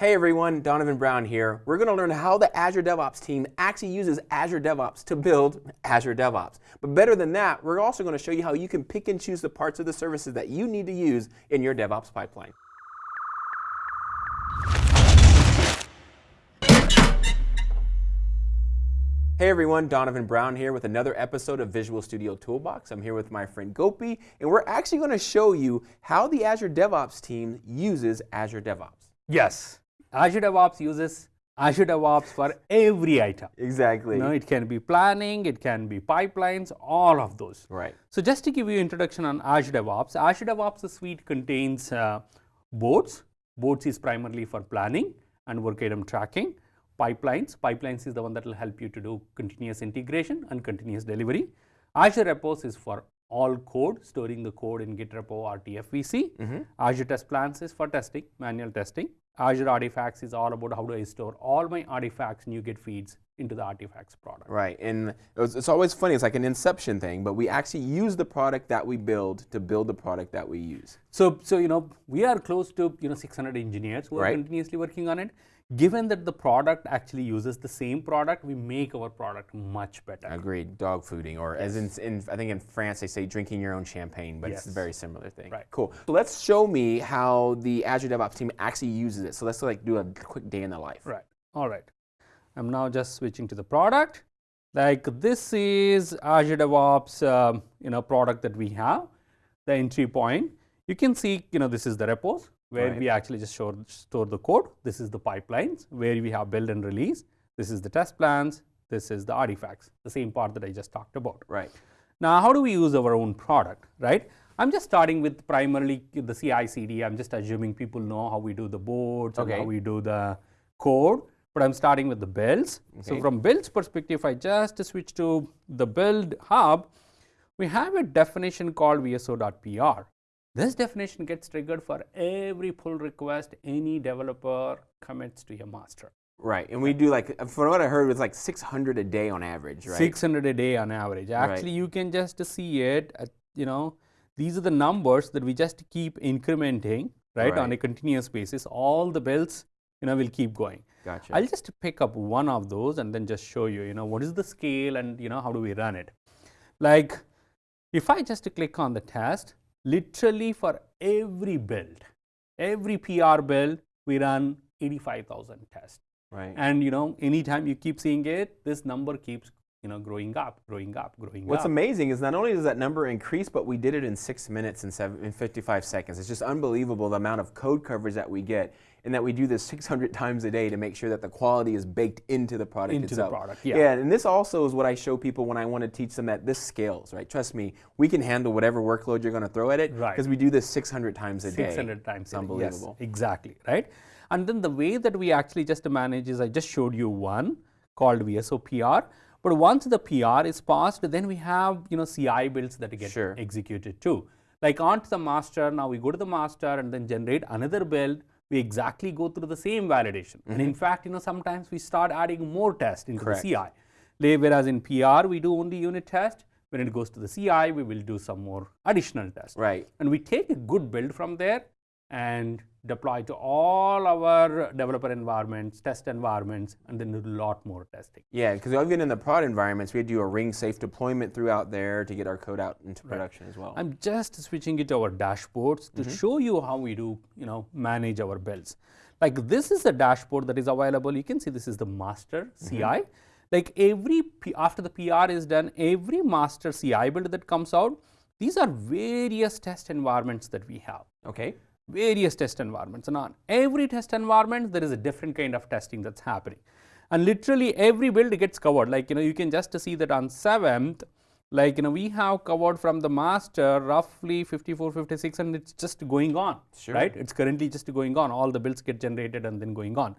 Hey everyone, Donovan Brown here. We're going to learn how the Azure DevOps team actually uses Azure DevOps to build Azure DevOps. But better than that, we're also going to show you how you can pick and choose the parts of the services that you need to use in your DevOps pipeline. Hey everyone, Donovan Brown here with another episode of Visual Studio Toolbox. I'm here with my friend Gopi, and we're actually going to show you how the Azure DevOps team uses Azure DevOps. Yes, Azure DevOps uses Azure DevOps for every item. Exactly. You know, it can be planning, it can be pipelines, all of those. Right. So just to give you introduction on Azure DevOps, Azure DevOps suite contains uh, boards. Boards is primarily for planning and work item tracking pipelines. Pipelines is the one that will help you to do continuous integration and continuous delivery. Azure Repos is for all code, storing the code in Git repo or TFVC. Mm -hmm. Azure Test Plans is for testing, manual testing. Azure Artifacts is all about how do I store all my artifacts, NuGet feeds into the artifacts product. Right, and it's, it's, always funny, it's like an inception thing, but we actually use the product that we build to build the product that we use. So, so you know, we are close to, you know, 600 engineers who right. are continuously working on it given that the product actually uses the same product, we make our product much better. Agreed. Dog fooding, or yes. as in, in, I think in France they say drinking your own champagne, but yes. it's a very similar thing. Right. Cool. So let's show me how the Azure DevOps team actually uses it. So let's like do a quick day in the life. Right. All right. I'm now just switching to the product. Like this is Azure DevOps, um, you know, product that we have. The entry point. You can see, you know, this is the repos where right. we actually just show, store the code. This is the pipelines where we have build and release. This is the test plans. This is the artifacts, the same part that I just talked about. Right. Now, how do we use our own product, right? I'm just starting with primarily the CI/CD. I'm just assuming people know how we do the boards okay. and how we do the code. But I'm starting with the builds. Okay. So from builds perspective, I just switch to the build hub. We have a definition called VSO.PR. This definition gets triggered for every pull request any developer commits to your master. Right, and we do like, from what I heard, it's like 600 a day on average, right? 600 a day on average. Actually, right. you can just see it, at, you know, these are the numbers that we just keep incrementing, right, right, on a continuous basis. All the builds, you know, will keep going. Gotcha. I'll just pick up one of those and then just show you, you know, what is the scale and, you know, how do we run it. Like, if I just click on the test, literally for every build, every PR build, we run 85,000 tests. Right. And you know, anytime you keep seeing it, this number keeps you know, growing up, growing up, growing What's up. What's amazing is not only does that number increase, but we did it in six minutes and, seven, in 55 seconds. It's just unbelievable the amount of code coverage that we get and that we do this 600 times a day to make sure that the quality is baked into the product into itself. the product, yeah. Yeah, and this also is what I show people when I want to teach them that this scales, right? Trust me, we can handle whatever workload you're going to throw at it because right. we do this 600 times a 600 day. 600 times it's unbelievable. Yes, exactly, right? And then the way that we actually just manage is I just showed you one called VSOPR. But once the PR is passed, then we have you know CI builds that get sure. executed too. Like onto the master, now we go to the master and then generate another build. We exactly go through the same validation. Mm -hmm. And in mm-hmm. fact, you know, sometimes we start adding more tests into Correct. the CI. Whereas in PR, we do only unit test. When it goes to the CI, we will do some more additional tests. Right. And we take a good build from there and deploy to all our developer environments, test environments, and then do a lot more testing. Yeah, because even in the prod environments, we had to do a ring safe deployment throughout there to get our code out into production right. as well. I'm just switching it to our dashboards to mm -hmm. show you how we do, you know, manage our builds. Like this is the dashboard that is available. You can see this is the master mm -hmm. CI. Like every, P after the PR is done, every master CI build that comes out, these are various test environments that we have. Okay various test environments. And on every test environment there is a different kind of testing that's happening. And literally every build gets covered. Like you know you can just see that on 7th like you know we have covered from the master roughly 54 56 and it's just going on sure. right? It's currently just going on. All the builds get generated and then going on.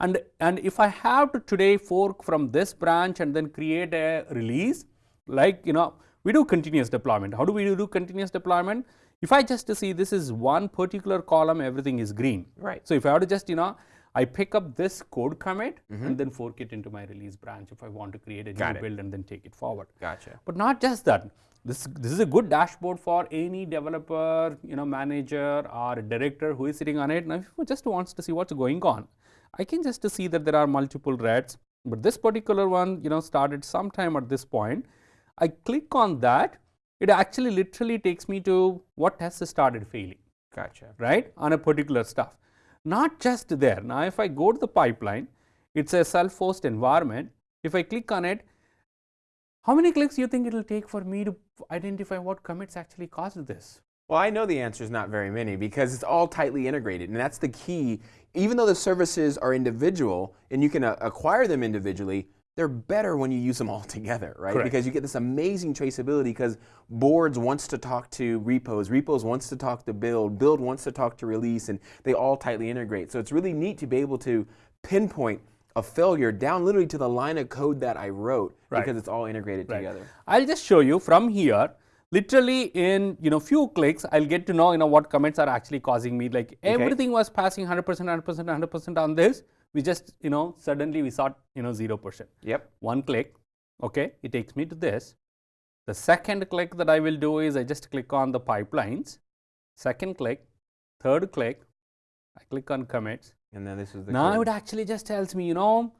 And and if i have to today fork from this branch and then create a release like you know we do continuous deployment. How do we do continuous deployment if I just to see this is one particular column, everything is green. Right. So if I were to just, you know, I pick up this code commit mm-hmm. and then fork it into my release branch if I want to create a. Got new it. build and then take it forward. Gotcha. But not just that. This, this is a good dashboard for any developer, you know, manager or a director who is sitting on it. Now, if who just wants to see what's going on, I can just to see that there are multiple reds. But this particular one, you know, started sometime at this point. I click on that. It actually literally takes me to what tests started failing Gotcha. right, on a particular stuff. Not just there. Now, if I go to the pipeline, it's a self-host environment. If I click on it, how many clicks do you think it will take for me to identify what commits actually caused this? Well, I know the answer is not very many because it's all tightly integrated, and that's the key. Even though the services are individual and you can uh, acquire them individually, they're better when you use them all together, right? Correct. Because you get this amazing traceability because boards wants to talk to repos, repos wants to talk to build, build wants to talk to release, and they all tightly integrate. So it's really neat to be able to pinpoint a failure down literally to the line of code that I wrote Right. because it's all integrated together. I'll just show you from here. Literally in you know few clicks, I'll get to know you know what commits are actually causing me. Like everything was passing 100%, 100%, 100% on this. We just you know suddenly we saw you know 0%. Yep. one click okay it takes me to this the second click that i will do is i just click on the pipelines second click third click i click on commits And then this is the now code. it actually just tells me you know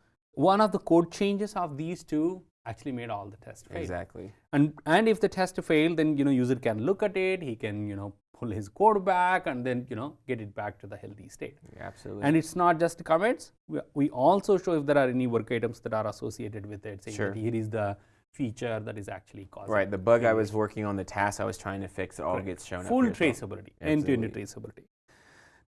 one of the code changes of these two actually made all the tests fail Exactly. and and if the test failed then you know user can look at it he can you know pull his code back and then you know get it back to the healthy state Absolutely. and it's not just commits. We, we also show if there are any work items that are associated with it, saying Sure. that here is the feature that is actually causing Right, the bug I was working on, the task I was trying to fix, it all gets shown full up. well. traceability, end-to-end traceability.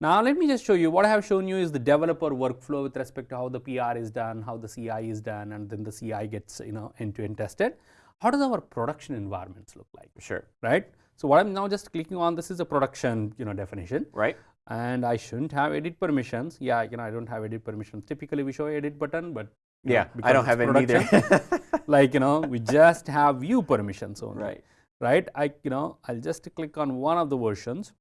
Now let me just show you what I have shown you is the developer workflow with respect to how the PR is done, how the CI is done, and then the CI gets you know end-to-end tested. How does our production environments look like, Sure. right? So what I'm now just clicking on this is a production you know definition. Right? and I shouldn't have edit permissions. Yeah, you know, I don't have edit permissions. Typically, we show edit button, but you know, Yeah, I don't have it either. like you know, we just have view permissions only. right. Right. I you know, I'll just click on one of the versions.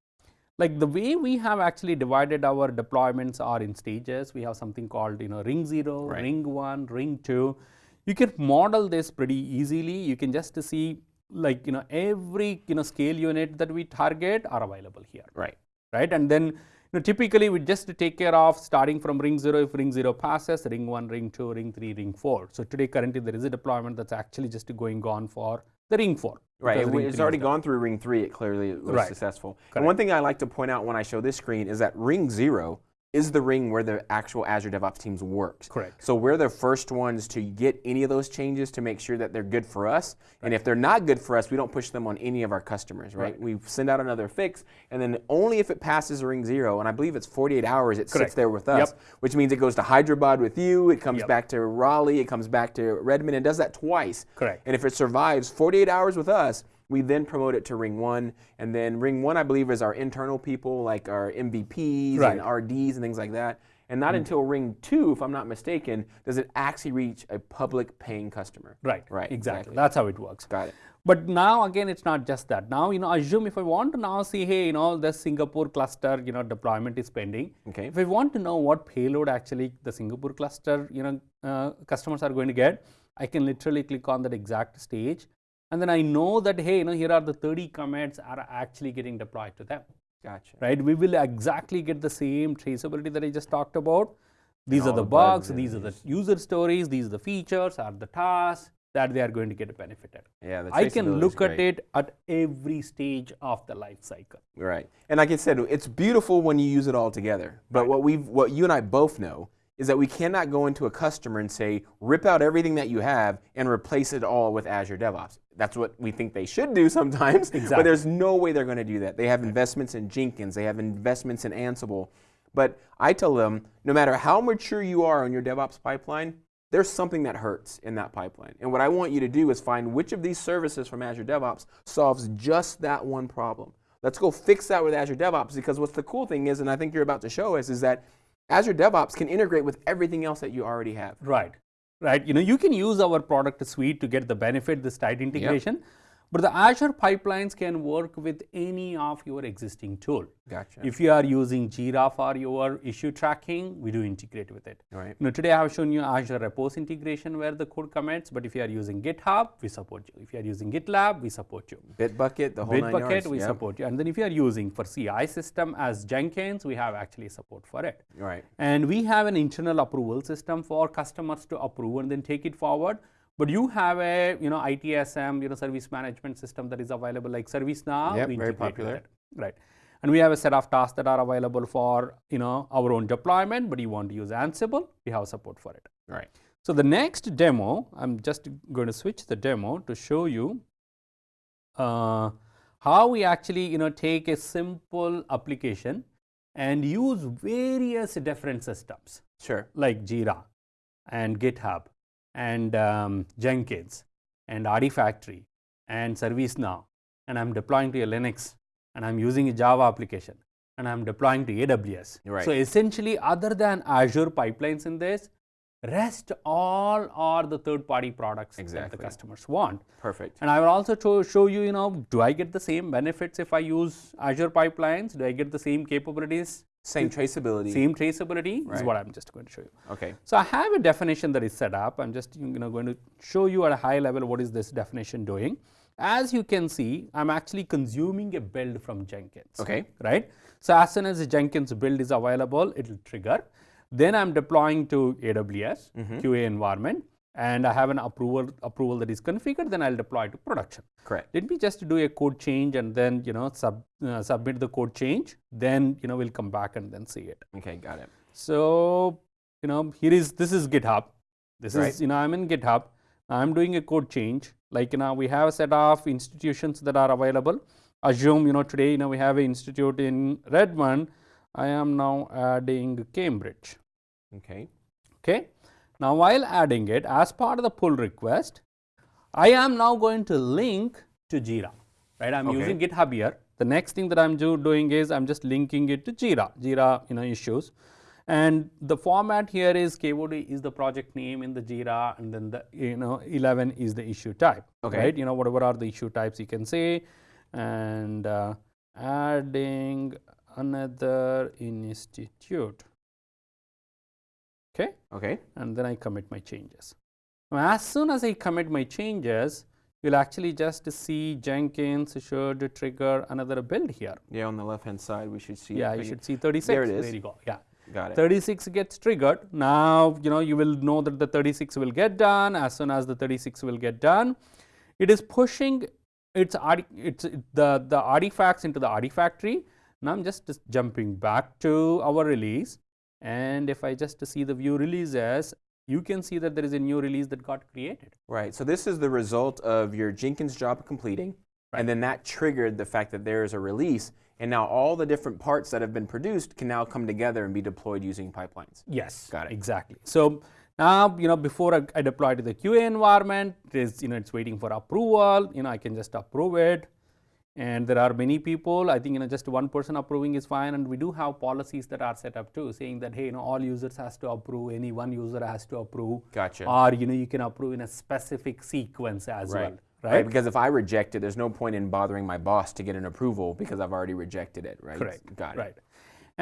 Like the way we have actually divided our deployments are in stages. We have something called you know ring zero, Right. ring one, ring two. You can model this pretty easily. You can just see like you know every you know scale unit that we target are available here Right. right? And then you know, typically we just take care of starting from ring 0 if ring 0 passes, ring 1, ring 2, ring 3, ring 4. So today currently there is a deployment that's actually just going on for the ring 4. Right. It, it's already gone through ring three. It clearly was Right. successful. And one thing I like to point out when I show this screen is that ring zero is the ring where the actual Azure DevOps teams works. Correct. So we're the first ones to get any of those changes to make sure that they're good for us. And if they're not good for us, we don't push them on any of our customers, right? We send out another fix, and then only if it passes ring zero, and I believe it's 48 hours, it Correct. sits there with us, Yep. which means it goes to Hyderabad with you, it comes Yep. back to Raleigh, it comes back to Redmond, and does that twice. Correct. And if it survives 48 hours with us, we then promote it to ring one. And then ring one, I believe, is our internal people, like our MVPs Right. and RDs and things like that. And not until ring two, if I'm not mistaken, does it actually reach a public paying customer. Right. Right, Exactly. exactly. That's how it works. Got it. But now again, it's not just that. Now, you know, assume if I want to now see, hey, you know, the Singapore cluster, you know, deployment is pending. Okay. If I want to know what payload actually the Singapore cluster, you know, uh, customers are going to get, I can literally click on that exact stage. And then I know that, hey, you know, here are the 30 commits are actually getting deployed to them, Gotcha. right? We will exactly get the same traceability that I just talked about. These are the, bugs bugs, these are the user stories, these are the features, are the tasks that they are going to get benefited. Yeah, the I can look at it at every stage of the life cycle. Right. And like I said, it's beautiful when you use it all together. But what we've what you and I both know is that we cannot go into a customer and say, rip out everything that you have and replace it all with Azure DevOps. That's what we think they should do sometimes. But there's no way they're going to do that. They have investments in Jenkins, they have investments in Ansible. But I tell them, no matter how mature you are on your DevOps pipeline, there's something that hurts in that pipeline. And what I want you to do is find which of these services from Azure DevOps solves just that one problem. Let's go fix that with Azure DevOps because what's the cool thing is, and I think you're about to show us, is that Azure DevOps can integrate with everything else that you already have. Right. Right. You know, you can use our product suite to get the benefit, this tight integration. But the Azure pipelines can work with any of your existing tool. Gotcha. If you are using Jira for your issue tracking, we do integrate with it. Right. You know, today I have shown you Azure Repos integration where the code commits, but if you are using GitHub, we support you. If you are using GitLab, we support you. Bitbucket, the whole nine Bitbucket, yards. we support you. And then if you are using for CI system as Jenkins, we have actually support for it. Right. And we have an internal approval system for customers to approve and then take it forward. But you have a you know ITSM, you know service management system that is available like ServiceNow. Yep, very popular. Right. And we have a set of tasks that are available for you know our own deployment, but you want to use Ansible, we have support for it. Right. So the next demo, I'm just going to switch the demo to show you uh, how we actually you know take a simple application and use various different systems Sure. like Jira and GitHub and um, Jenkins and Artifactory and ServiceNow and I'm deploying to a Linux and I'm using a Java application and I'm deploying to AWS. Right. So essentially other than Azure pipelines in this, rest all are the third party products that the customers want. Perfect. And I will also show, show you, you know, do I get the same benefits if I use Azure pipelines? Do I get the same capabilities? Same traceability. Same traceability is what I'm just going to show you. Okay. So I have a definition that is set up. I'm just you know going to show you at a high level what is this definition doing. As you can see, I'm actually consuming a build from Jenkins. Okay. Right. So as soon as the Jenkins build is available, it will trigger. Then I'm deploying to AWS mm-hmm. QA environment, and I have an approval approval that is configured. Then I'll deploy to production. Correct. Let me just do a code change and then you know sub, uh, submit the code change. Then you know we'll come back and then see it. Okay. Got it. So, you know, here is this is GitHub. This Right. is you know I'm in GitHub. I'm doing a code change. Like you know, we have a set of institutions that are available. Assume you know today you know we have an institute in Redmond. I am now adding Cambridge. Okay. Okay. Now while adding it as part of the pull request, I am now going to link to Jira. Right. I'm Okay. using GitHub here. The next thing that I'm do, doing is I'm just linking it to Jira. Jira you know issues. And the format here is KOD is the project name in the Jira, and then the you know 11 is the issue type. Okay. Right. You know whatever are the issue types you can say, and uh, adding another institute. Okay Okay. and then I commit my changes. Now, as soon as I commit my changes, you'll actually just see Jenkins should trigger another build here. Yeah. On the left hand side, we should see. Yeah, you should see 36. There it is. There you go. Yeah. Got it. 36 gets triggered. Now, you know, you will know that the 36 will get done. As soon as the 36 will get done, it is pushing its, its the, the artifacts into the artifactory. Now, I'm just, just jumping back to our release. And if I just see the view releases, you can see that there is a new release that got created. Right. So this is the result of your Jenkins job completing, and then that triggered the fact that there is a release, and now all the different parts that have been produced can now come together and be deployed using pipelines. Yes, Got it. Exactly. So now you know before I, I deploy to the QA environment, it is you know it's waiting for approval. You know I can just approve it, and there are many people. I think you know just one person approving is fine, and we do have policies that are set up too, saying that hey you know all users has to approve, any one user has to approve, Gotcha. or you know you can approve in a specific sequence as Right. well, Right. right? Because if I reject it, there's no point in bothering my boss to get an approval because I've already rejected it. Right. Correct. Got it. Right.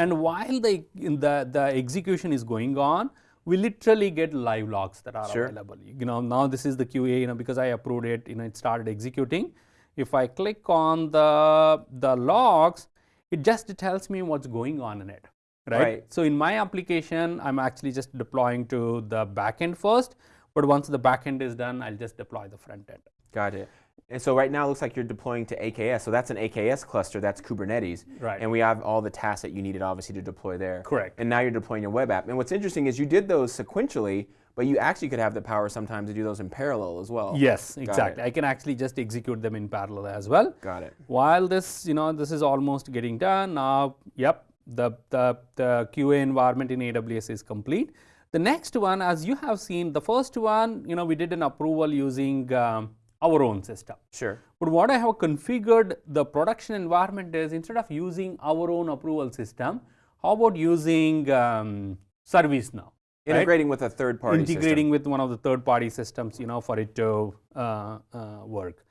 And while the, in the, the execution is going on, we literally get live logs that are Sure. available. You know, now this is the QA, you know, because I approved it, you know, it started executing. If I click on the, the logs, it just tells me what's going on in it. Right? Right. So in my application, I'm actually just deploying to the backend first. But once the backend is done, I'll just deploy the front end. Got it. And so right now it looks like you're deploying to AKS. So that's an AKS cluster. That's Kubernetes. Right. And we have all the tasks that you needed obviously to deploy there. Correct. And now you're deploying your web app. And what's interesting is you did those sequentially, but you actually could have the power sometimes to do those in parallel as well. Yes, it. exactly. I can actually just execute them in parallel as well. Got it. While this, you know, this is almost getting done now. Yep, the the the QA environment in AWS is complete. The next one, as you have seen, the first one, you know, we did an approval using um, our own system. Sure. But what I have configured the production environment is instead of using our own approval system, how about using um, ServiceNow? Right? Integrating with a third party integrating with one of the third party systems you know for it to uh, uh, work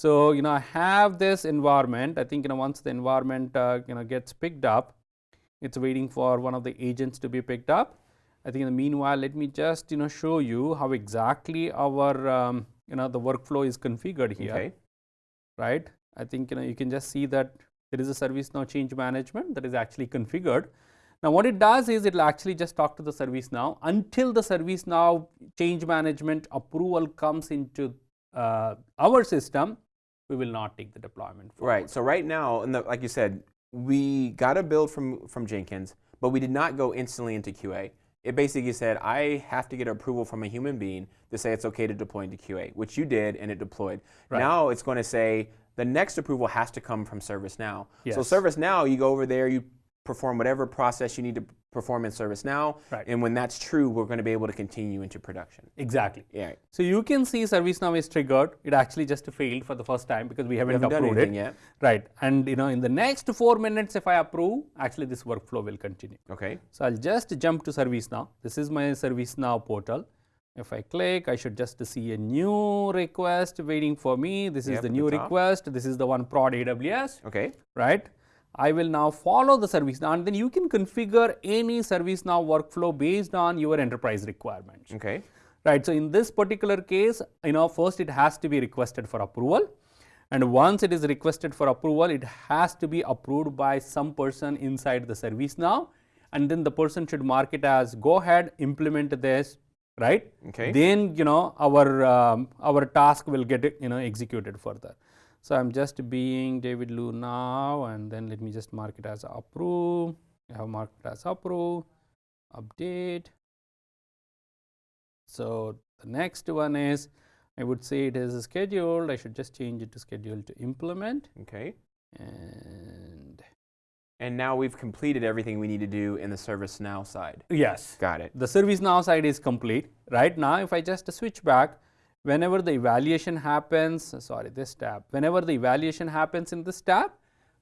So, you know, I have this environment. I think, you know, once the environment, uh, you know, gets picked up, it's waiting for one of the agents to be picked up. I think in the meanwhile, let me just, you know, show you how exactly our, um, you know, the workflow is configured here, Okay. right? I think, you know, you can just see that there is a ServiceNow change management that is actually configured. Now, what it does is it will actually just talk to the ServiceNow until the ServiceNow change management approval comes into uh, our system, we will not take the deployment. forward. Right. So right now, in the, like you said, we got a build from from Jenkins, but we did not go instantly into QA. It basically said I have to get approval from a human being to say it's okay to deploy into QA, which you did, and it deployed. Right. Now it's going to say the next approval has to come from ServiceNow. So Yes. ServiceNow, you go over there, you perform whatever process you need to perform in ServiceNow, Right. and when that's true, we're going to be able to continue into production. Exactly. Yeah. So you can see ServiceNow is triggered. It actually just failed for the first time because we haven't, haven't done approved anything it. yet. Right. And you know, in the next four minutes, if I approve, actually this workflow will continue. Okay. So I'll just jump to ServiceNow. This is my ServiceNow portal. If I click, I should just see a new request waiting for me. This is the new the request. This is the one prod AWS. Okay. right? I will now follow the ServiceNow, and then you can configure any ServiceNow workflow based on your enterprise requirements, Okay. right? So in this particular case, you know, first it has to be requested for approval, and once it is requested for approval, it has to be approved by some person inside the ServiceNow and then the person should mark it as go ahead, implement this, right? Okay. Then you know our um, our task will get you know executed further. So I'm just being David Liu now, and then let me just mark it as approve. I have marked it as approve, update. So the next one is, I would say it is scheduled. I should just change it to scheduled to implement, Okay. and And now we've completed everything we need to do in the ServiceNow side. yes, Got it. the ServiceNow side is complete. Right now, if I just switch back, whenever the evaluation happens, sorry, this tab, whenever the evaluation happens in this tab,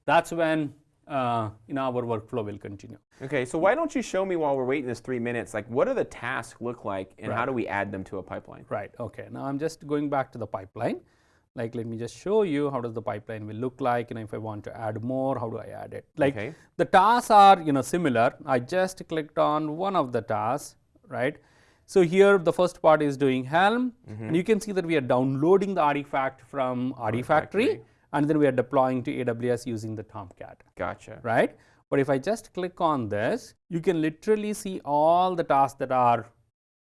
that's when uh, you know, our workflow will continue. Okay, so why don't you show me while we're waiting this three minutes, like what do the tasks look like and how do we add them to a pipeline? Right, okay. Now I'm just going back to the pipeline. Like, let me just show you how does the pipeline will look like, you know, if I want to add more, how do I add it? Like, Okay. the tasks are, you know, similar. I just clicked on one of the tasks, right? So here the first part is doing Helm, mm-hmm. and you can see that we are downloading the artifact from Artifactory, Artifactory. and then we are deploying to AWS using the Tomcat Gotcha. right? But if I just click on this, you can literally see all the tasks that are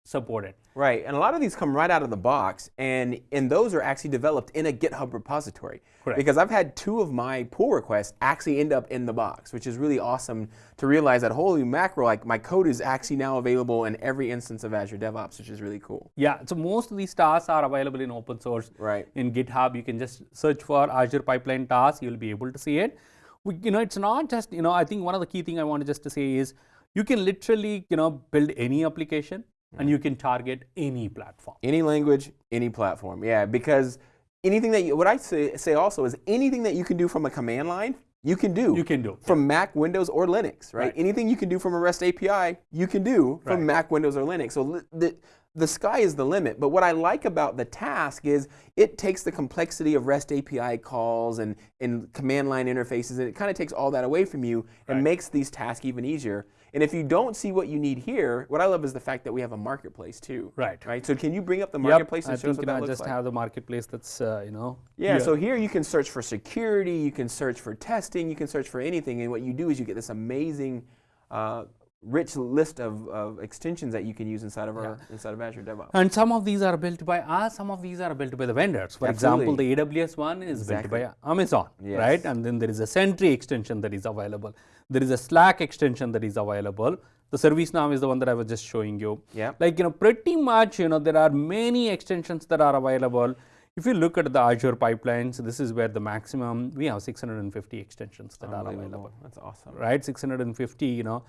supported. Right, and a lot of these come right out of the box, and and those are actually developed in a GitHub repository. Correct. Because I've had two of my pull requests actually end up in the box, which is really awesome to realize that holy mackerel, like my code is actually now available in every instance of Azure DevOps, which is really cool. Yeah, so most of these tasks are available in open source. Right. In GitHub, you can just search for Azure Pipeline tasks, you'll be able to see it. We, you know, it's not just, you know, I think one of the key thing I wanted just to say is you can literally, you know, build any application and you can target any platform. Any language, any platform. Yeah, because anything that you, what I say, say also is anything that you can do from a command line, you can do. You can do. From Mac, Windows, or Linux, right? Right. Anything you can do from a REST API, you can do from Right. Mac, Windows, or Linux. So the, the sky is the limit. But what I like about the task is it takes the complexity of REST API calls and, and command line interfaces, and it kind of takes all that away from you and Right. makes these tasks even easier. And if you don't see what you need here, what I love is the fact that we have a marketplace too. Right. Right. So can you bring up the Yep, marketplace I and show us what that I looks just like? have the marketplace that's, uh, you know. Yeah, so here you can search for security, you can search for testing, you can search for anything, and what you do is you get this amazing, uh, rich list of, of extensions that you can use inside of our inside of Azure DevOps. And some of these are built by us, some of these are built by the vendors. For example, the AWS one is Exactly. built by Amazon, Yes. right? And then there is a Sentry extension that is available. There is a Slack extension that is available. The ServiceNow is the one that I was just showing you. Yep. Like, you know, pretty much, you know, there are many extensions that are available. If you look at the Azure pipelines, this is where the maximum, we have 650 extensions that are available That's awesome. right 650 you know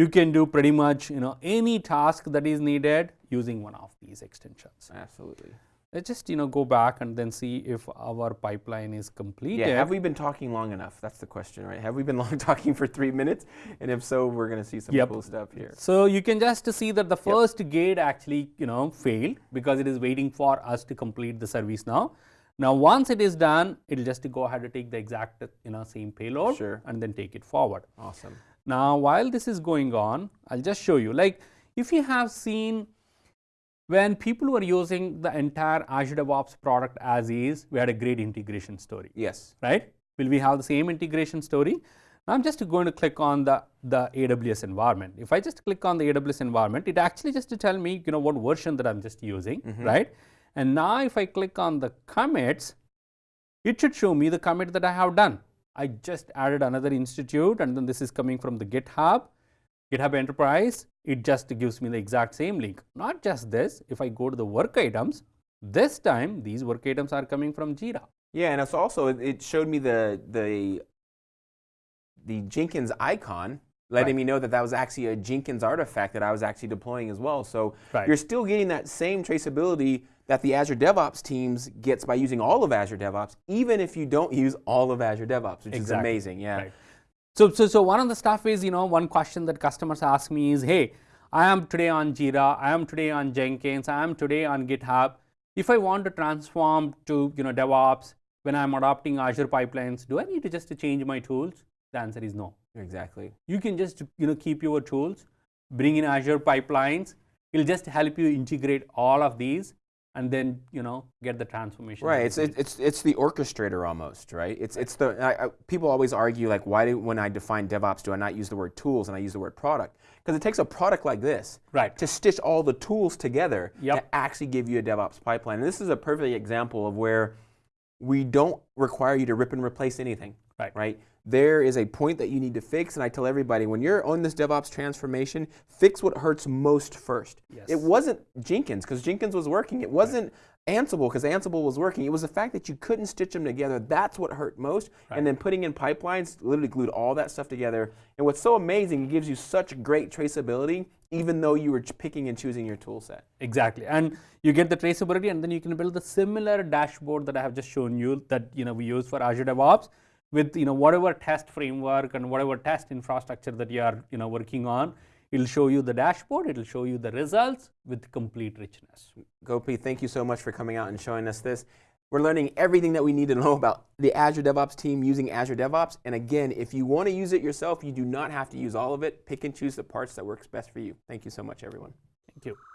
you can do pretty much you know any task that is needed using one of these extensions Absolutely. let's just you know go back and then see if our pipeline is completed Yeah, have we been talking long enough? That's the question, right? Have we been long talking for three minutes? And if so, we're going to see some Yep. cool stuff here. so you can just see that the first gate actually you know failed because it is waiting for us to complete the service now Now, once it is done, it'll just go ahead and take the exact you know same payload Sure. and then take it forward. Awesome. Now, while this is going on, I'll just show you. Like, if you have seen when people were using the entire Azure DevOps product as is, we had a great integration story, Yes. right? Will we have the same integration story? Now, I'm just going to click on the, the AWS environment. If I just click on the AWS environment, it actually just to tell me, you know, what version that I'm just using, mm-hmm. right? And now if I click on the commits, it should show me the commit that I have done. I just added another institute and then this is coming from the GitHub, GitHub Enterprise. It just gives me the exact same link. Not just this, if I go to the work items, this time these work items are coming from Jira. Yeah, and it's also it- showed me the the the Jenkins icon, letting Right. me know that that was actually a Jenkins artifact that I was actually deploying as well. So Right. you're still getting that same traceability that the Azure DevOps teams gets by using all of Azure DevOps, even if you don't use all of Azure DevOps, which is amazing. Yeah. Right. So, so, so one of the stuff is, you know, one question that customers ask me is, hey, I am today on Jira, I am today on Jenkins, I am today on GitHub. If I want to transform to, you know, DevOps when I'm adopting Azure pipelines, do I need to just to change my tools? The answer is no. Exactly. You can just, you know, keep your tools, bring in Azure pipelines. It'll just help you integrate all of these and then, you know, get the transformation. Right. It's it, it's it's the orchestrator almost, right? It's it's the I, I, people always argue like why do when I define DevOps do I not use the word tools and I use the word product? Because it takes a product like this Right. to stitch all the tools together Yep. to actually give you a DevOps pipeline. And this is a perfect example of where we don't require you to rip and replace anything. Right. Right. There is a point that you need to fix, and I tell everybody when you're on this DevOps transformation, fix what hurts most first. Yes. It wasn't Jenkins because Jenkins was working. It wasn't Ansible because Ansible was working. It was the fact that you couldn't stitch them together. That's what hurt most. Right. And then putting in pipelines literally glued all that stuff together. And what's so amazing, it gives you such great traceability, even though you were picking and choosing your tool set. Exactly, and you get the traceability, and then you can build the similar dashboard that I have just shown you that you know we use for Azure DevOps with you know whatever test framework and whatever test infrastructure that you are you know working on. It'll show you the dashboard. It'll show you the results with complete richness. Gopi, thank you so much for coming out and showing us this. We're learning everything that we need to know about the Azure DevOps team using Azure DevOps. And again, if you want to use it yourself, you do not have to use all of it. Pick and choose the parts that works best for you. Thank you so much, everyone. Thank you.